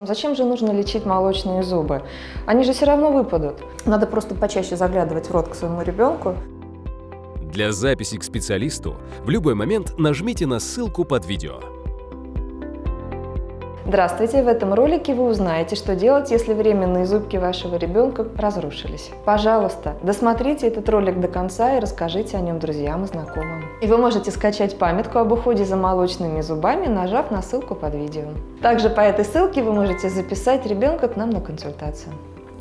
Зачем же нужно лечить молочные зубы? Они же все равно выпадут. Надо просто почаще заглядывать в рот к своему ребенку. Для записи к специалисту в любой момент нажмите на ссылку под видео. Здравствуйте! В этом ролике вы узнаете, что делать, если временные зубки вашего ребенка разрушились. Пожалуйста, досмотрите этот ролик до конца и расскажите о нем друзьям и знакомым. И вы можете скачать памятку об уходе за молочными зубами, нажав на ссылку под видео. Также по этой ссылке вы можете записать ребенка к нам на консультацию.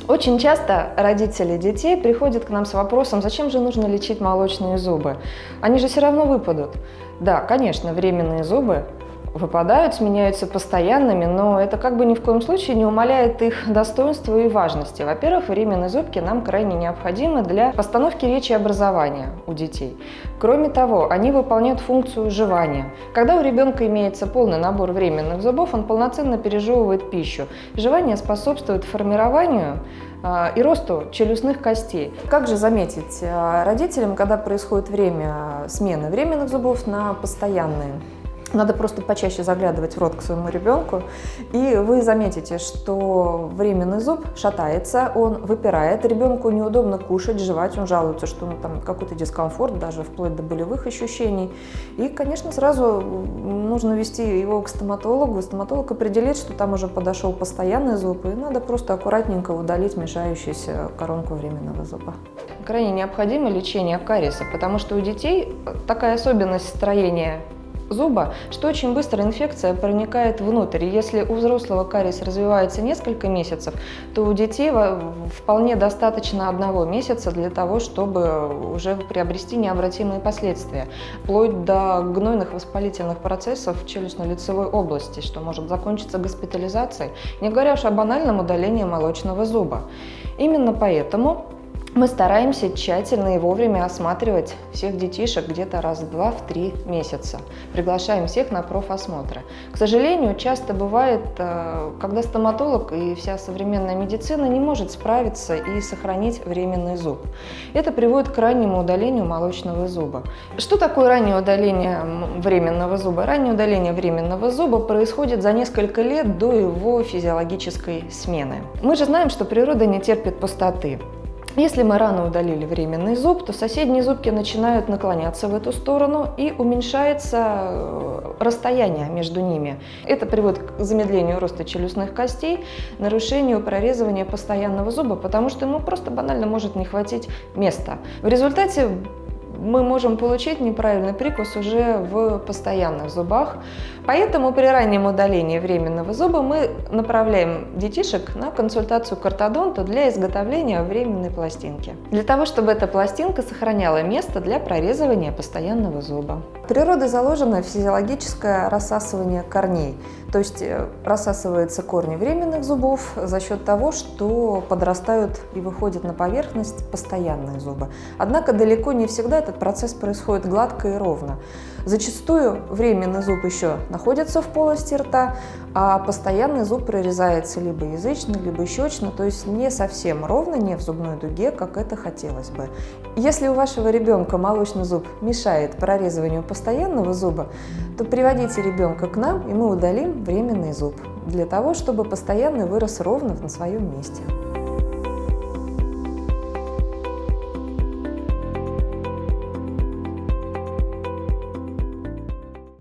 Очень часто родители детей приходят к нам с вопросом, зачем же нужно лечить молочные зубы? Они же все равно выпадут. Да, конечно, временные зубы выпадают, сменяются постоянными, но это как бы ни в коем случае не умаляет их достоинства и важности. Во-первых, временные зубки нам крайне необходимы для постановки речи и образования у детей. Кроме того, они выполняют функцию жевания. Когда у ребенка имеется полный набор временных зубов, он полноценно пережевывает пищу. Жевание способствует формированию а, и росту челюстных костей. Как же заметить а, родителям, когда происходит время смены временных зубов на постоянные? Надо просто почаще заглядывать в рот к своему ребенку, и вы заметите, что временный зуб шатается, он выпирает, ребенку неудобно кушать, жевать, он жалуется, что ну, там какой-то дискомфорт, даже вплоть до болевых ощущений. И, конечно, сразу нужно вести его к стоматологу, стоматолог определит, что там уже подошел постоянный зуб, и надо просто аккуратненько удалить мешающуюся коронку временного зуба. Крайне необходимо лечение кариеса, потому что у детей такая особенность строения зуба, что очень быстро инфекция проникает внутрь. если у взрослого кариес развивается несколько месяцев, то у детей вполне достаточно одного месяца для того, чтобы уже приобрести необратимые последствия, вплоть до гнойных воспалительных процессов в челюстно-лицевой области, что может закончиться госпитализацией, не говоря уж о банальном удалении молочного зуба. Именно поэтому мы стараемся тщательно и вовремя осматривать всех детишек где-то раз в два, в три месяца. Приглашаем всех на профосмотры. К сожалению, часто бывает, э, когда стоматолог и вся современная медицина не может справиться и сохранить временный зуб. Это приводит к раннему удалению молочного зуба. Что такое раннее удаление временного зуба? Раннее удаление временного зуба происходит за несколько лет до его физиологической смены. Мы же знаем, что природа не терпит пустоты. Если мы рано удалили временный зуб, то соседние зубки начинают наклоняться в эту сторону и уменьшается э, расстояние между ними. Это приводит к замедлению роста челюстных костей, нарушению прорезывания постоянного зуба, потому что ему просто банально может не хватить места. В результате мы можем получить неправильный прикус уже в постоянных зубах. Поэтому при раннем удалении временного зуба мы направляем детишек на консультацию к ортодонту для изготовления временной пластинки. Для того, чтобы эта пластинка сохраняла место для прорезывания постоянного зуба. Природой заложено физиологическое рассасывание корней, то есть э, рассасываются корни временных зубов за счет того, что подрастают и выходят на поверхность постоянные зубы. Однако далеко не всегда этот процесс происходит гладко и ровно. Зачастую временный зуб еще находится в полости рта, а постоянный зуб прорезается либо язычно, либо щечно, то есть не совсем ровно, не в зубной дуге, как это хотелось бы. Если у вашего ребенка молочный зуб мешает прорезыванию постоянного зуба, то приводите ребенка к нам, и мы удалим временный зуб, для того, чтобы постоянный вырос ровно на своем месте.